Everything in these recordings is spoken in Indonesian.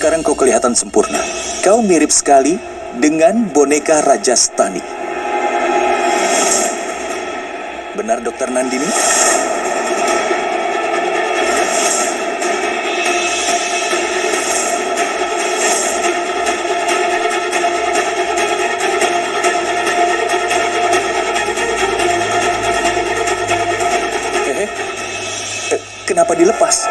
sekarang kau kelihatan sempurna. Kau mirip sekali dengan boneka Raja Stani. Benar, Dokter Nandini? Eh, eh, kenapa dilepas?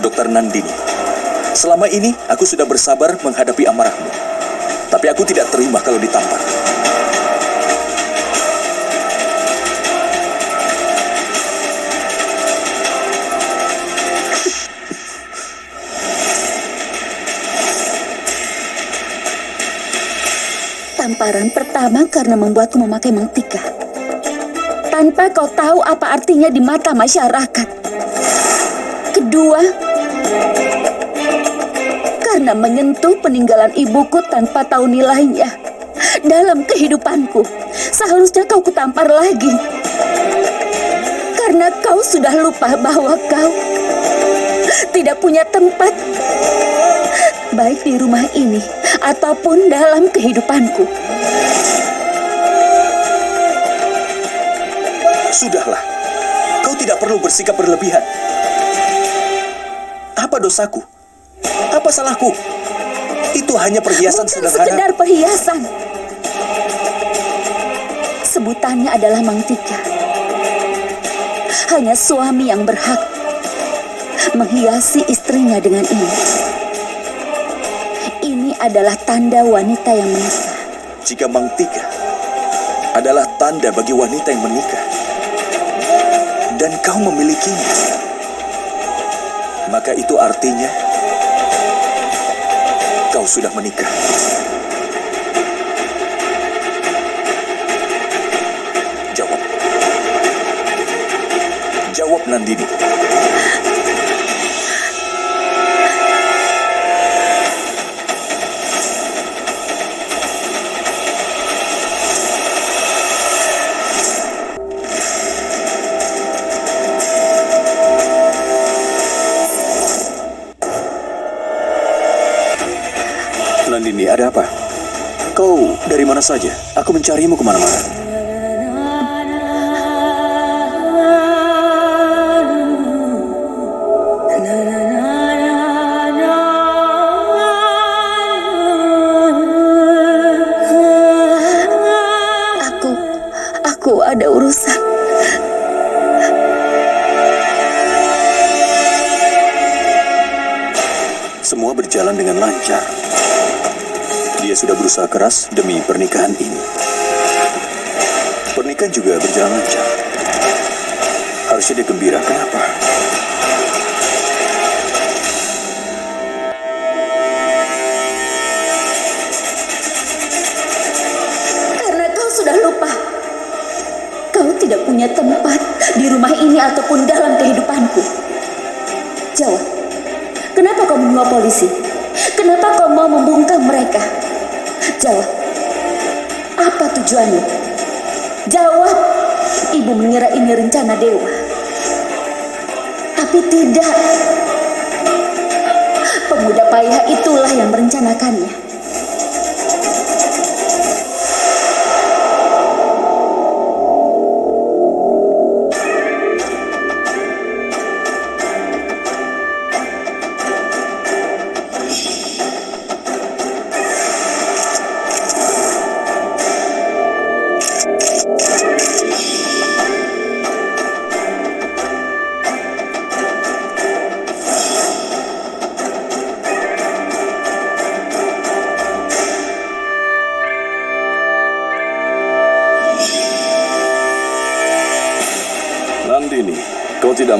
Dokter Nandini. Selama ini aku sudah bersabar menghadapi amarahmu. Tapi aku tidak terima kalau ditampar. Tamparan pertama karena membuatku memakai mantika. Tanpa kau tahu apa artinya di mata masyarakat. Kedua, karena menyentuh peninggalan ibuku tanpa tahu nilainya. Dalam kehidupanku, seharusnya kau kutampar lagi. Karena kau sudah lupa bahwa kau tidak punya tempat baik di rumah ini ataupun dalam kehidupanku. Sudahlah, kau tidak perlu bersikap berlebihan. Apa dosaku? Apa salahku? Itu hanya perhiasan Bukan sederhana. sekedar perhiasan. Sebutannya adalah mangtika. Hanya suami yang berhak menghiasi istrinya dengan ini. Ini adalah tanda wanita yang menikah. Jika Mang Tika adalah tanda bagi wanita yang menikah dan kau memilikinya, maka itu artinya kau sudah menikah. Jawab. Jawab Nandini. Ada apa? Kau dari mana saja? Aku mencarimu ke mana-mana. Aku, aku ada urusan. Semua berjalan dengan lancar. Sudah berusaha keras demi pernikahan ini. Pernikahan juga berjalan lancar. Harusnya dia gembira. Kenapa? Karena kau sudah lupa. Kau tidak punya tempat di rumah ini ataupun dalam kehidupanku. Jawab. Kenapa kau membawa polisi? Kenapa kau mau membungkam mereka? Jawab. Apa tujuanmu? Jawab. Ibu mengira ini rencana dewa. Tapi tidak. Pemuda payah itulah yang merencanakannya.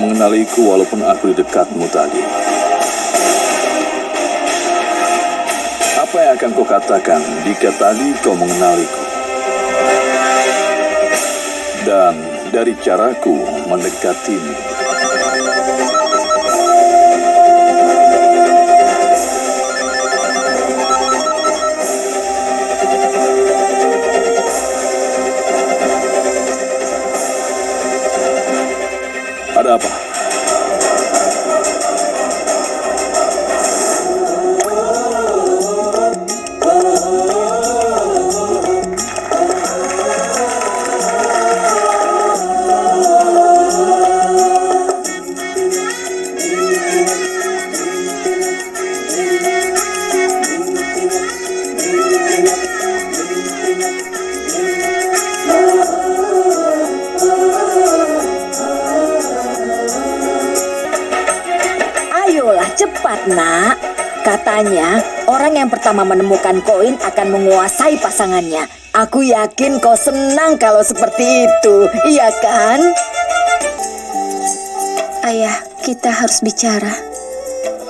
mengenaliku walaupun aku di dekatmu tadi. Apa yang akan kau katakan jika tadi kau mengenaliku? Dan dari caraku mendekatimu. Pertama menemukan koin akan menguasai pasangannya. Aku yakin kau senang kalau seperti itu, iya kan? Ayah, kita harus bicara.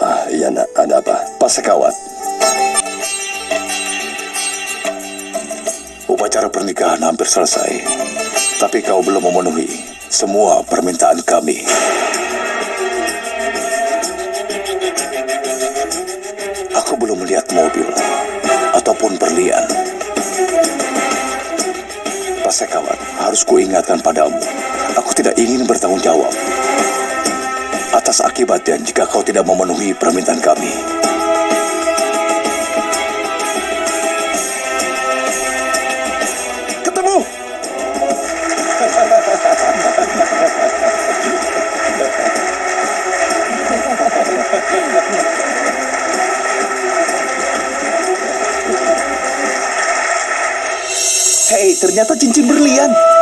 Ah, iya nak, ada apa? Pak Sekawat. Upacara pernikahan hampir selesai. Tapi kau belum memenuhi semua permintaan kami. Harus kuingatkan padamu. Aku tidak ingin bertanggung jawab atas akibatnya jika kau tidak memenuhi permintaan kami. Ketemu! Hei, ternyata cincin berlian.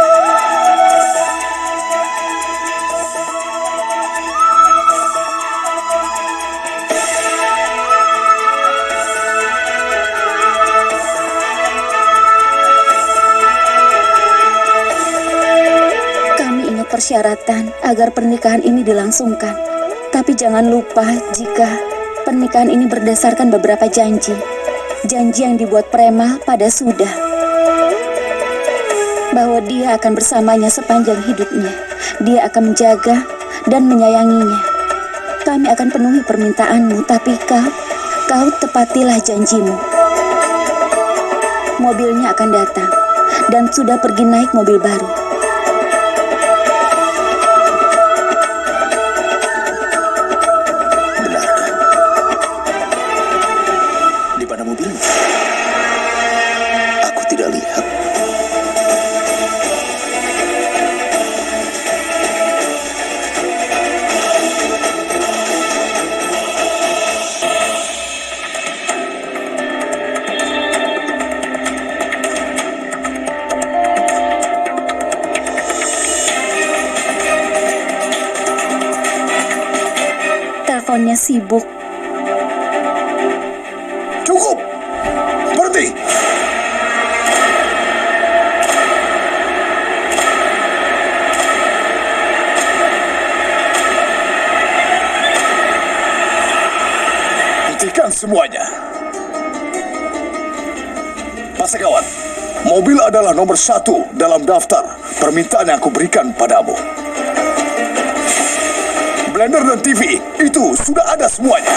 Agar pernikahan ini dilangsungkan. Tapi jangan lupa jika pernikahan ini berdasarkan beberapa janji. Janji yang dibuat Prema pada Sudah. Bahwa dia akan bersamanya sepanjang hidupnya. Dia akan menjaga dan menyayanginya. Kami akan penuhi permintaanmu, tapi kau, kau tepatilah janjimu. Mobilnya akan datang dan sudah pergi naik mobil baru. Teleponnya sibuk. Cukup! Berhenti! Hentikan semuanya. Pak Sekawan, mobil adalah nomor satu dalam daftar permintaan yang aku berikan padamu. Blender dan TV itu sudah ada semuanya.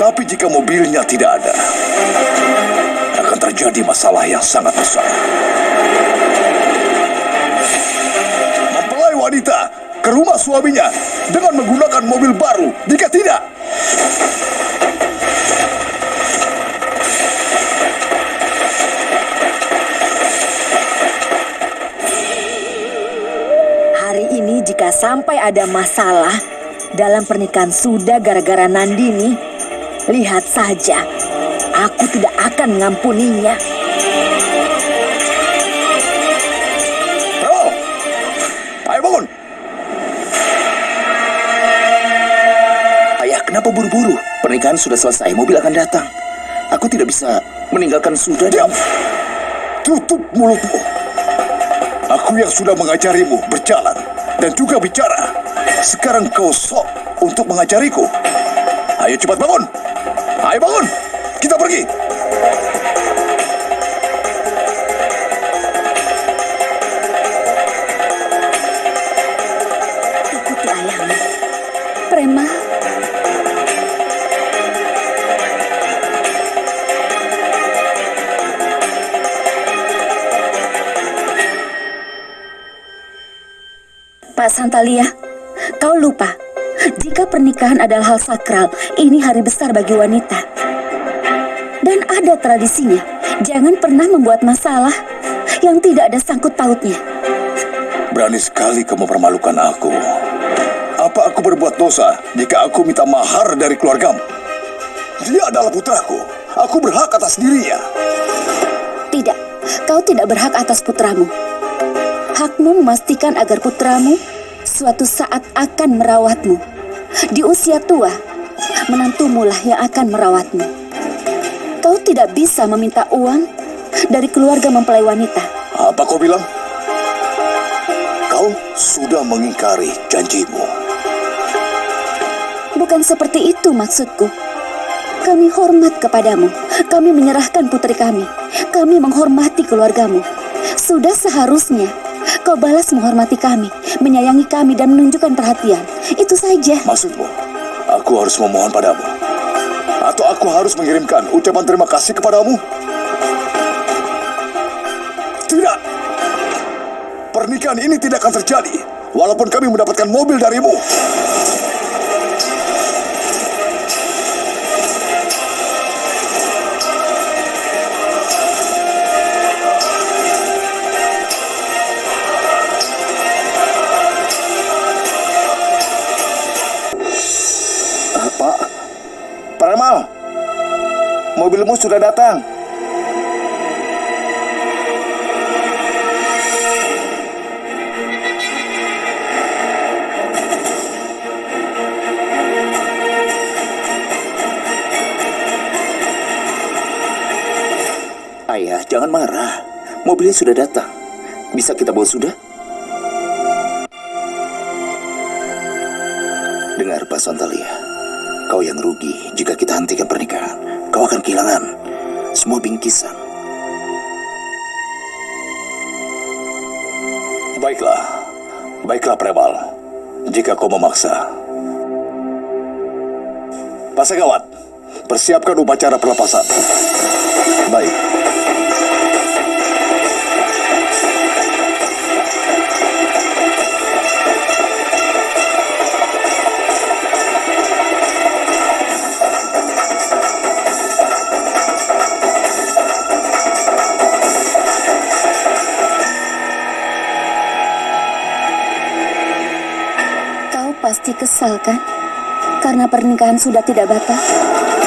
Tapi jika mobilnya tidak ada, akan terjadi masalah yang sangat besar. Mempelai wanita ke rumah suaminya dengan menggunakan mobil baru. Jika tidak, jika sampai ada masalah dalam pernikahan sudah gara-gara Nandini, lihat saja, aku tidak akan mengampuninya. Bro, ayo bangun. Ayah, kenapa buru-buru? Pernikahan sudah selesai, mobil akan datang. Aku tidak bisa meninggalkan Sudah Diam! dan... Tutup mulutmu. Aku yang sudah mengajarimu berjalan dan juga bicara. Sekarang kau sok untuk mengajariku. Ayo cepat bangun. Ayo bangun. Kita pergi. Santalia, kau lupa. Jika pernikahan adalah hal sakral, ini hari besar bagi wanita. Dan ada tradisinya, jangan pernah membuat masalah yang tidak ada sangkut pautnya. Berani sekali kamu permalukan aku. Apa aku berbuat dosa jika aku minta mahar dari keluargamu? Dia adalah putraku. Aku berhak atas dirinya. Tidak, kau tidak berhak atas putramu. Hakmu memastikan agar putramu suatu saat akan merawatmu. Di usia tua, menantumulah yang akan merawatmu. Kau tidak bisa meminta uang dari keluarga mempelai wanita. Apa kau bilang? Kau sudah mengingkari janjimu. Bukan seperti itu maksudku. Kami hormat kepadamu. Kami menyerahkan putri kami. Kami menghormati keluargamu. Sudah seharusnya kau balas menghormati kami, menyayangi kami dan menunjukkan perhatian. Itu saja. Maksudmu, aku harus memohon padamu? Atau aku harus mengirimkan ucapan terima kasih kepadamu? Tidak. Pernikahan ini tidak akan terjadi, walaupun kami mendapatkan mobil darimu. Mobilmu sudah datang. Ayah, jangan marah. Mobilnya sudah datang. Bisa kita bawa sudah? Dengar Pak Santalia, kau yang rugi jika kita hentikan pernikahan. Akan kehilangan semua bingkisan. Baiklah, baiklah Premal. Jika kau memaksa. Pasegawat, persiapkan upacara pelepasan. Baik. Kesal kan? Karena pernikahan sudah tidak batal.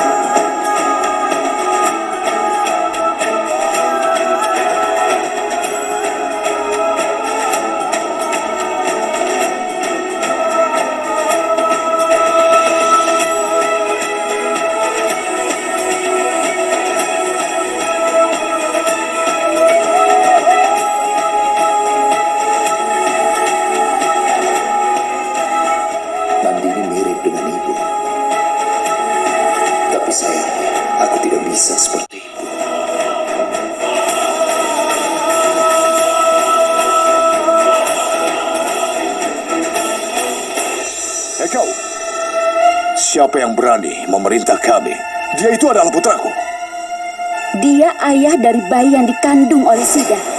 Siapa yang berani memerintah kami? Dia itu adalah putraku. Dia ayah dari bayi yang dikandung oleh Sida.